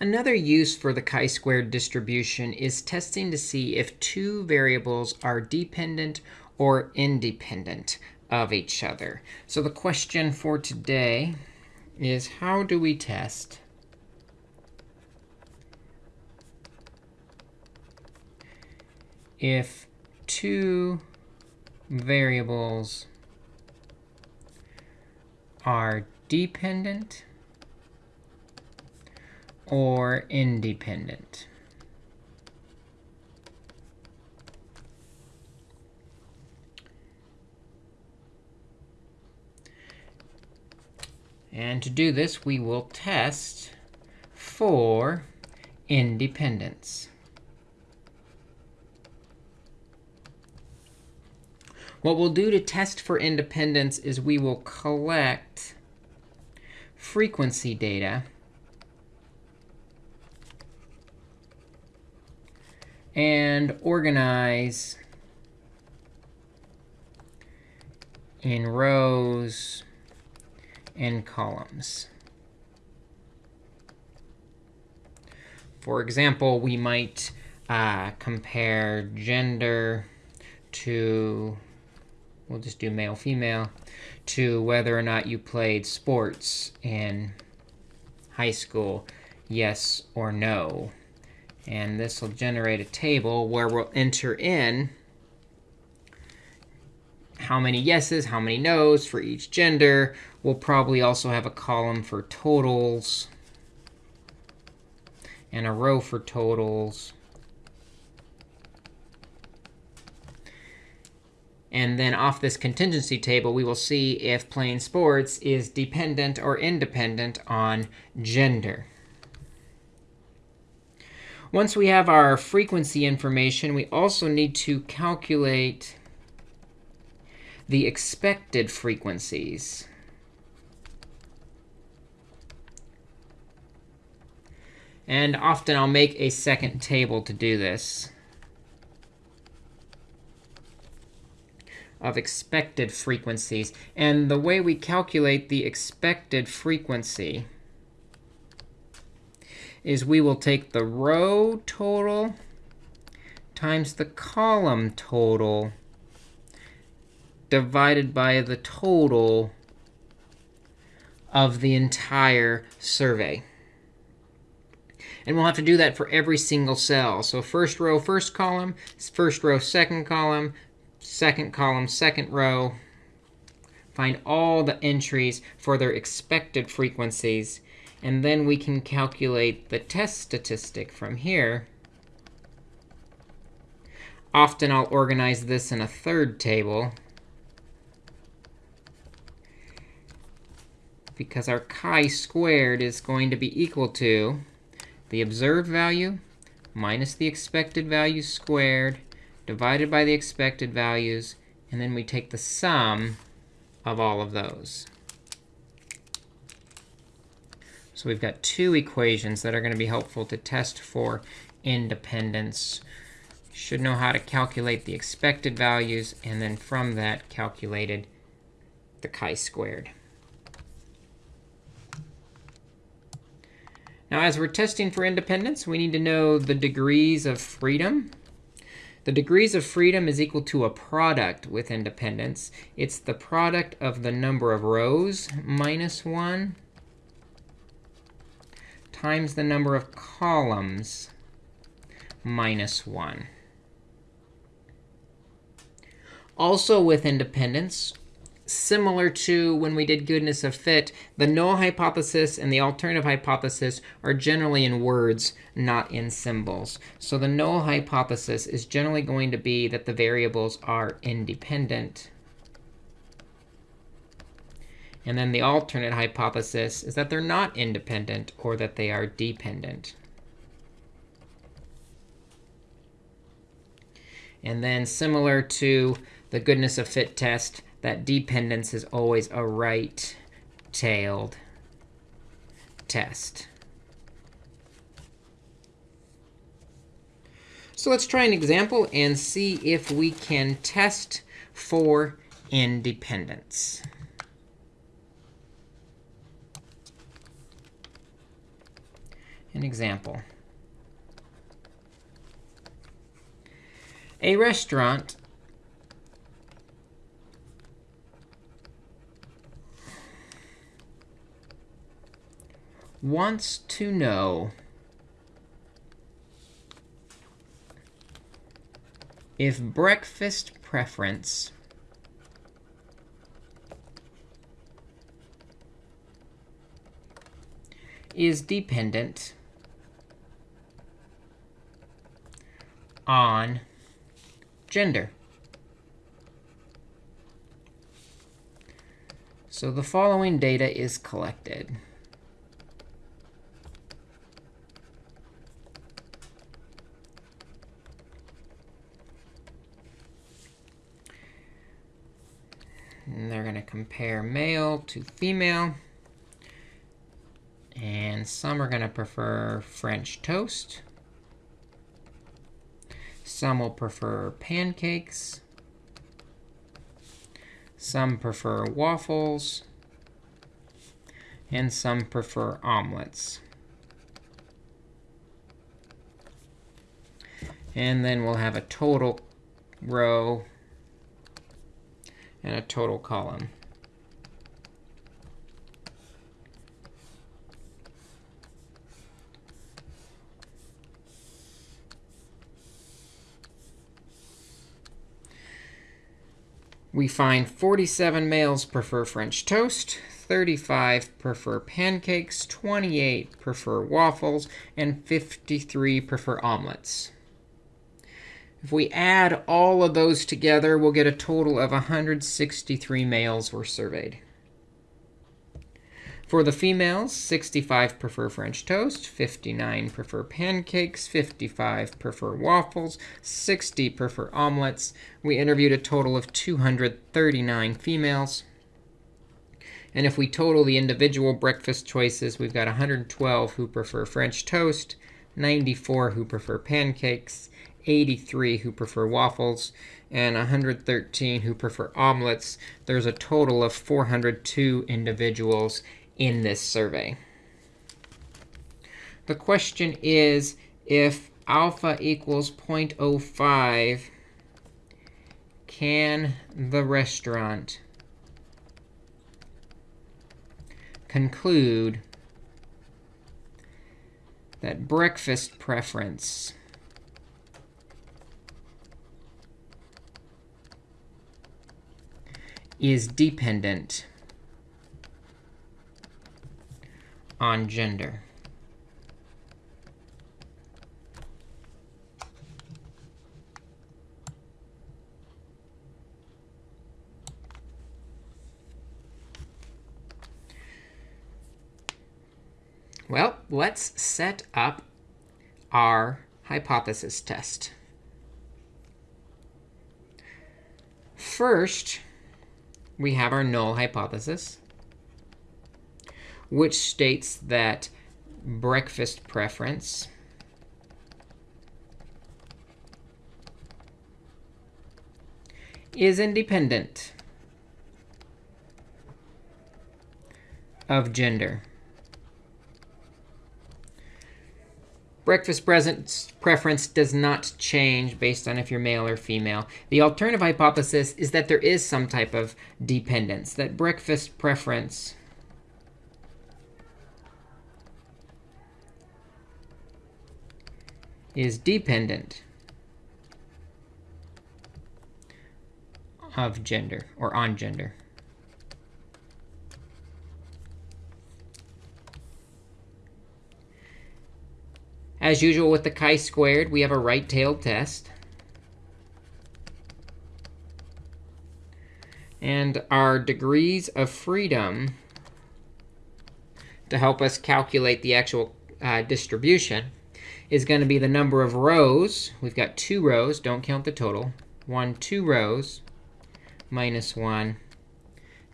Another use for the chi-squared distribution is testing to see if two variables are dependent or independent of each other. So the question for today is how do we test if two variables are dependent or independent. And to do this, we will test for independence. What we'll do to test for independence is we will collect frequency data and organize in rows and columns. For example, we might uh, compare gender to, we'll just do male, female, to whether or not you played sports in high school, yes or no. And this will generate a table where we'll enter in how many yeses, how many nos for each gender. We'll probably also have a column for totals and a row for totals. And then off this contingency table, we will see if playing sports is dependent or independent on gender. Once we have our frequency information, we also need to calculate the expected frequencies. And often I'll make a second table to do this of expected frequencies. And the way we calculate the expected frequency is we will take the row total times the column total divided by the total of the entire survey. And we'll have to do that for every single cell. So first row, first column, first row, second column, second column, second row. Find all the entries for their expected frequencies and then we can calculate the test statistic from here. Often I'll organize this in a third table. Because our chi-squared is going to be equal to the observed value minus the expected value squared divided by the expected values. And then we take the sum of all of those. So we've got two equations that are going to be helpful to test for independence. Should know how to calculate the expected values, and then from that calculated the chi-squared. Now, as we're testing for independence, we need to know the degrees of freedom. The degrees of freedom is equal to a product with independence. It's the product of the number of rows minus 1 times the number of columns minus 1. Also with independence, similar to when we did goodness of fit, the null hypothesis and the alternative hypothesis are generally in words, not in symbols. So the null hypothesis is generally going to be that the variables are independent. And then the alternate hypothesis is that they're not independent or that they are dependent. And then similar to the goodness of fit test, that dependence is always a right-tailed test. So let's try an example and see if we can test for independence. An example. A restaurant wants to know if breakfast preference is dependent on gender. So the following data is collected. And they're going to compare male to female. And some are going to prefer French toast. Some will prefer pancakes. Some prefer waffles. And some prefer omelets. And then we'll have a total row and a total column. We find 47 males prefer French toast, 35 prefer pancakes, 28 prefer waffles, and 53 prefer omelets. If we add all of those together, we'll get a total of 163 males were surveyed. For the females, 65 prefer French toast, 59 prefer pancakes, 55 prefer waffles, 60 prefer omelets. We interviewed a total of 239 females. And if we total the individual breakfast choices, we've got 112 who prefer French toast, 94 who prefer pancakes, 83 who prefer waffles, and 113 who prefer omelets. There's a total of 402 individuals in this survey. The question is, if alpha equals 0.05, can the restaurant conclude that breakfast preference is dependent on gender. Well, let's set up our hypothesis test. First, we have our null hypothesis, which states that breakfast preference is independent of gender. Breakfast preference does not change based on if you're male or female. The alternative hypothesis is that there is some type of dependence, that breakfast preference is dependent of gender or on gender. As usual with the chi-squared, we have a right-tailed test. And our degrees of freedom to help us calculate the actual uh, distribution is going to be the number of rows. We've got two rows. Don't count the total. 1, 2 rows minus 1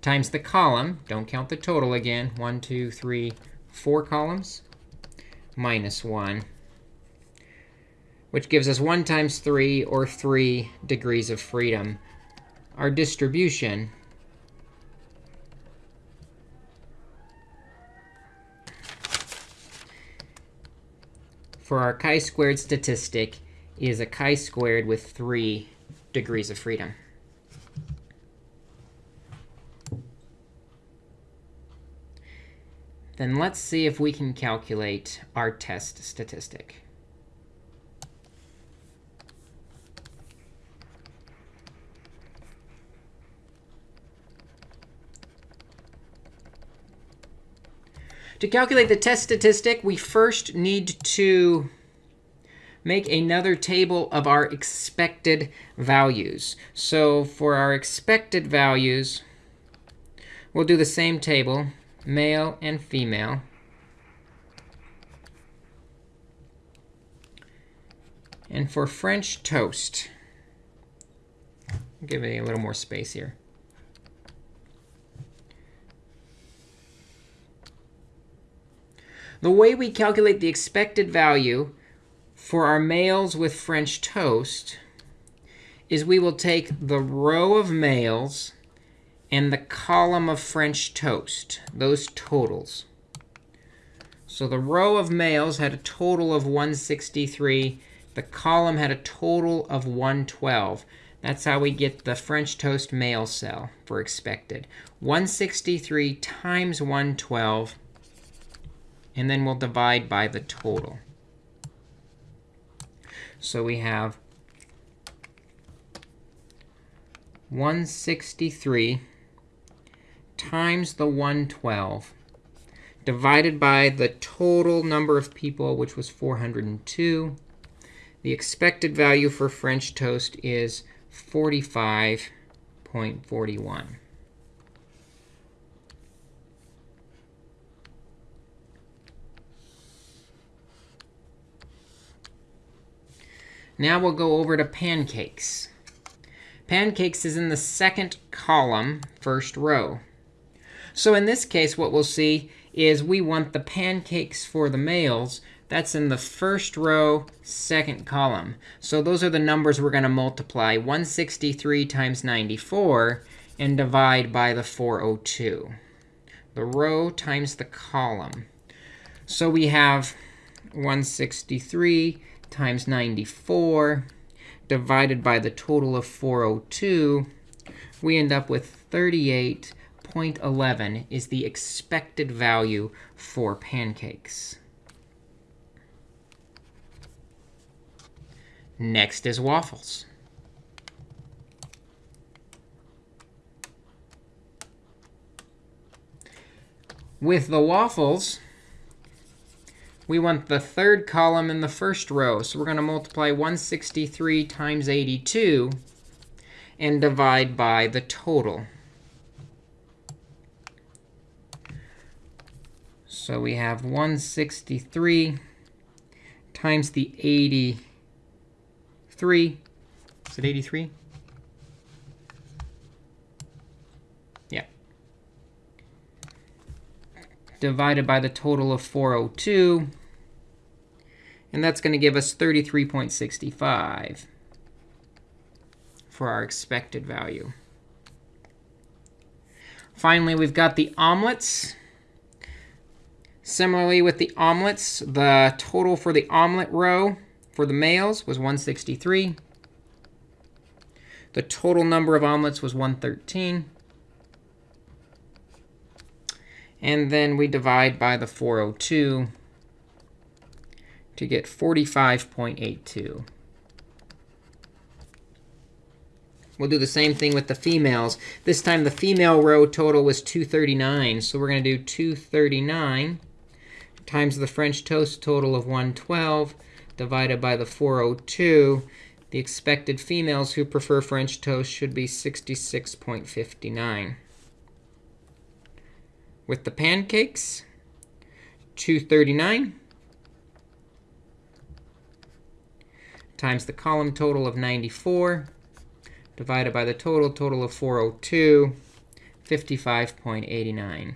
times the column. Don't count the total again. 1, 2, 3, 4 columns minus 1 which gives us 1 times 3, or 3 degrees of freedom. Our distribution for our chi-squared statistic is a chi-squared with 3 degrees of freedom. Then let's see if we can calculate our test statistic. To calculate the test statistic, we first need to make another table of our expected values. So for our expected values, we'll do the same table, male and female. And for French toast, give it a little more space here. The way we calculate the expected value for our males with French toast is we will take the row of males and the column of French toast, those totals. So the row of males had a total of 163. The column had a total of 112. That's how we get the French toast male cell for expected. 163 times 112 and then we'll divide by the total. So we have 163 times the 112 divided by the total number of people, which was 402. The expected value for French toast is 45.41. Now we'll go over to pancakes. Pancakes is in the second column, first row. So in this case, what we'll see is we want the pancakes for the males. That's in the first row, second column. So those are the numbers we're going to multiply 163 times 94 and divide by the 402. The row times the column. So we have 163 times 94 divided by the total of 402, we end up with 38.11 is the expected value for pancakes. Next is waffles. With the waffles, we want the third column in the first row. So we're going to multiply 163 times 82 and divide by the total. So we have 163 times the 83. Is it 83? Yeah. Divided by the total of 402. And that's going to give us 33.65 for our expected value. Finally, we've got the omelets. Similarly, with the omelets, the total for the omelet row for the males was 163. The total number of omelets was 113. And then we divide by the 402 to get 45.82. We'll do the same thing with the females. This time, the female row total was 239. So we're going to do 239 times the French toast total of 112 divided by the 402. The expected females who prefer French toast should be 66.59. With the pancakes, 239 times the column total of 94 divided by the total total of 402, 55.89.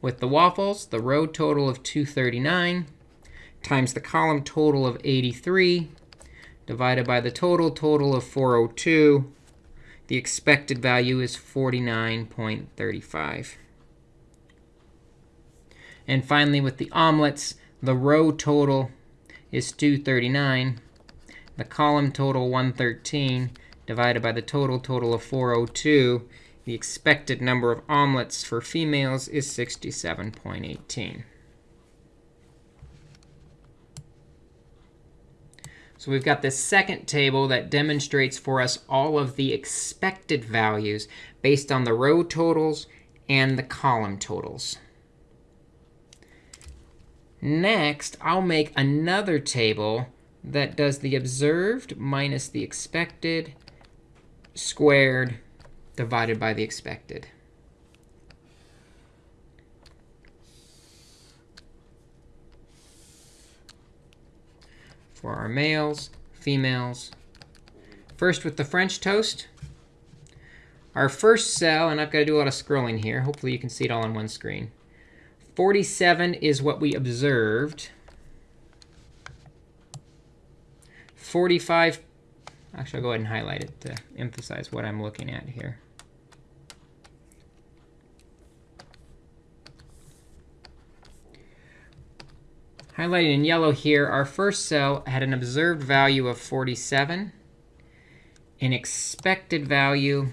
With the waffles, the row total of 239 times the column total of 83 divided by the total total of 402. The expected value is 49.35. And finally, with the omelets, the row total is 239. The column total, 113, divided by the total total of 402. The expected number of omelets for females is 67.18. So we've got this second table that demonstrates for us all of the expected values based on the row totals and the column totals. Next, I'll make another table that does the observed minus the expected squared divided by the expected. For our males, females. First with the French toast. Our first cell, and I've got to do a lot of scrolling here. Hopefully you can see it all on one screen. 47 is what we observed. 45, actually, I'll go ahead and highlight it to emphasize what I'm looking at here. Highlighted in yellow here, our first cell had an observed value of 47, an expected value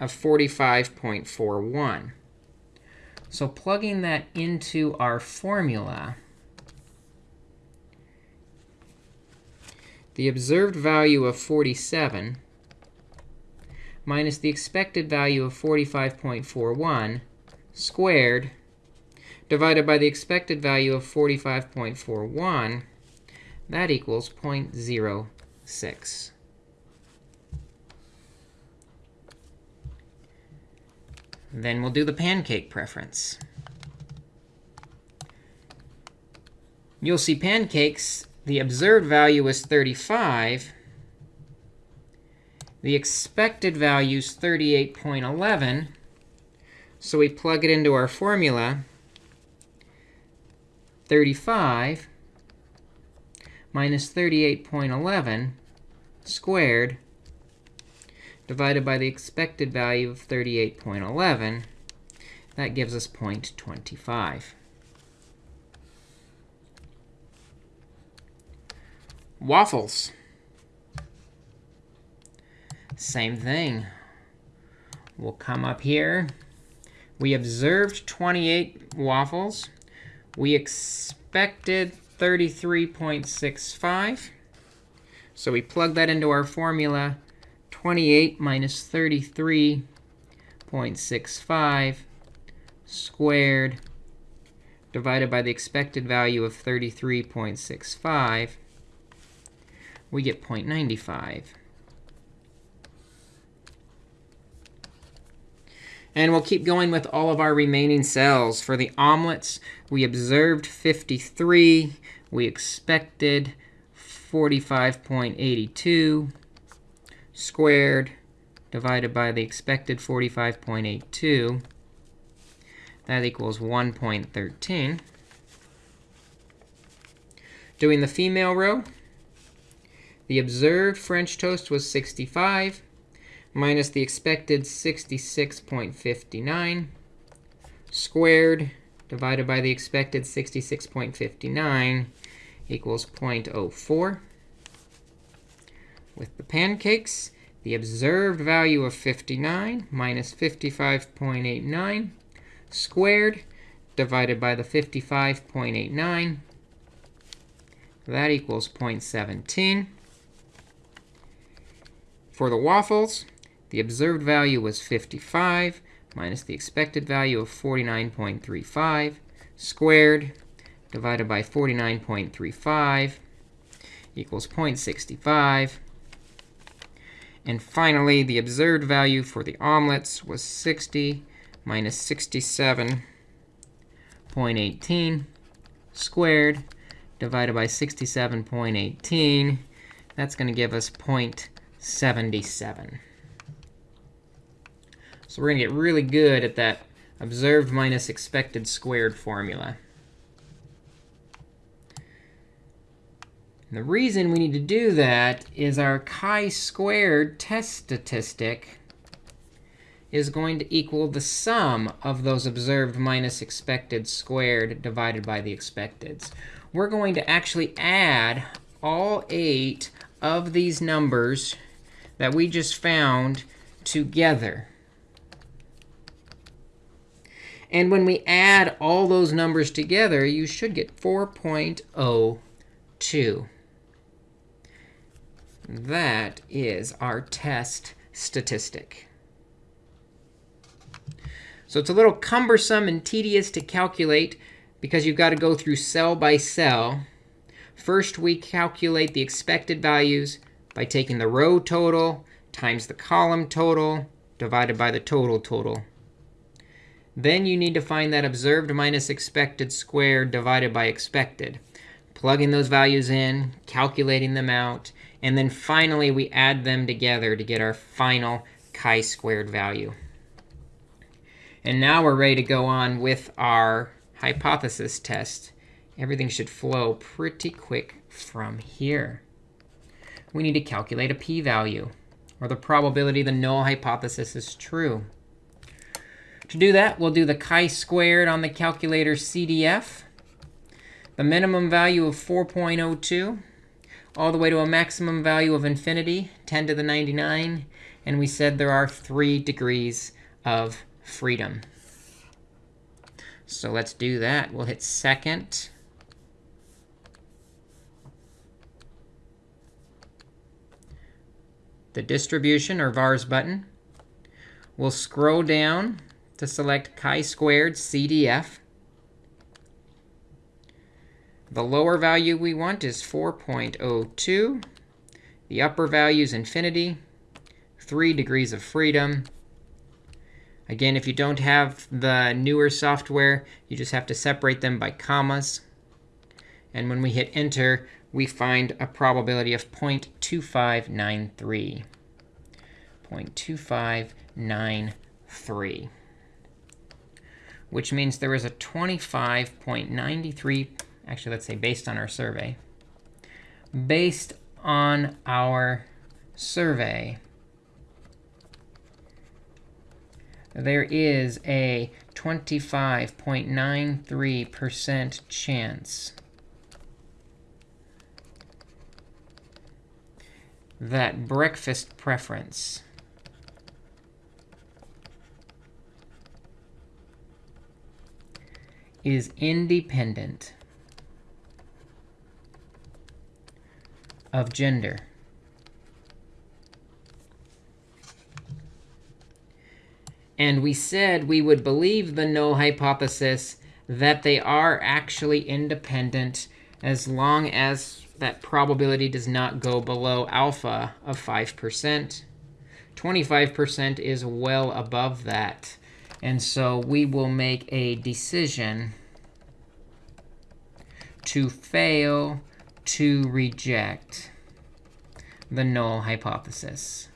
of 45.41. So plugging that into our formula, the observed value of 47 minus the expected value of 45.41 squared divided by the expected value of 45.41, that equals 0.06. Then we'll do the pancake preference. You'll see pancakes, the observed value is 35. The expected value is 38.11. So we plug it into our formula. 35 minus 38.11 squared divided by the expected value of 38.11, that gives us 0.25. Waffles. Same thing. We'll come up here. We observed 28 waffles. We expected 33.65. So we plug that into our formula. 28 minus 33.65 squared divided by the expected value of 33.65, we get 0.95. And we'll keep going with all of our remaining cells. For the omelets, we observed 53. We expected 45.82 squared divided by the expected 45.82. That equals 1.13. Doing the female row, the observed French toast was 65 minus the expected 66.59 squared divided by the expected 66.59 equals 0.04. With the pancakes, the observed value of 59 minus 55.89 squared divided by the 55.89. That equals 0.17. For the waffles, the observed value was 55 minus the expected value of 49.35 squared divided by 49.35 equals 0.65. And finally, the observed value for the omelets was 60 minus 67.18 squared divided by 67.18. That's going to give us 0.77. So we're going to get really good at that observed minus expected squared formula. And the reason we need to do that is our chi-squared test statistic is going to equal the sum of those observed minus expected squared divided by the expecteds. We're going to actually add all eight of these numbers that we just found together. And when we add all those numbers together, you should get 4.02. That is our test statistic. So it's a little cumbersome and tedious to calculate because you've got to go through cell by cell. First, we calculate the expected values by taking the row total times the column total divided by the total total. Then you need to find that observed minus expected squared divided by expected. Plugging those values in, calculating them out, and then finally we add them together to get our final chi-squared value. And now we're ready to go on with our hypothesis test. Everything should flow pretty quick from here. We need to calculate a p-value, or the probability the null hypothesis is true. To do that, we'll do the chi-squared on the calculator CDF, the minimum value of 4.02, all the way to a maximum value of infinity, 10 to the 99. And we said there are three degrees of freedom. So let's do that. We'll hit second. The distribution, or vars button. We'll scroll down to select chi-squared CDF. The lower value we want is 4.02. The upper value is infinity, 3 degrees of freedom. Again, if you don't have the newer software, you just have to separate them by commas. And when we hit enter, we find a probability of 0.2593. 0.2593 which means there is a 25.93, actually, let's say based on our survey. Based on our survey, there is a 25.93% chance that breakfast preference is independent of gender. And we said we would believe the null hypothesis that they are actually independent as long as that probability does not go below alpha of 5%. 25% is well above that. And so we will make a decision to fail to reject the null hypothesis.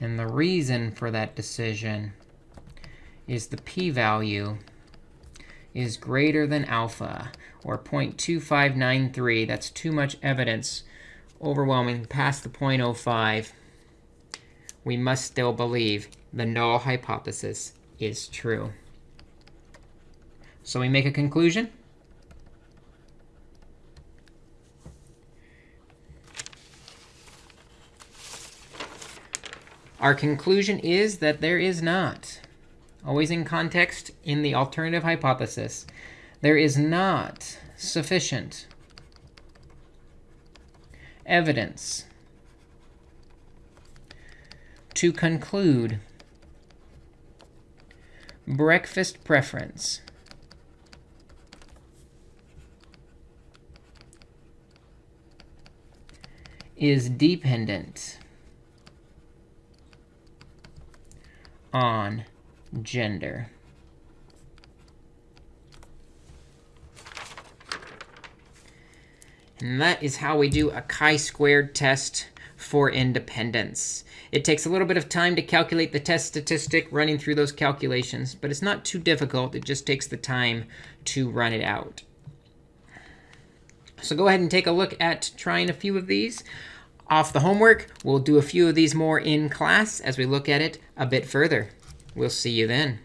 And the reason for that decision is the p-value is greater than alpha, or 0.2593. That's too much evidence, overwhelming past the 0.05 we must still believe the null hypothesis is true. So we make a conclusion. Our conclusion is that there is not, always in context in the alternative hypothesis, there is not sufficient evidence to conclude, breakfast preference is dependent on gender. And that is how we do a chi-squared test for independence. It takes a little bit of time to calculate the test statistic running through those calculations, but it's not too difficult. It just takes the time to run it out. So go ahead and take a look at trying a few of these. Off the homework. We'll do a few of these more in class as we look at it a bit further. We'll see you then.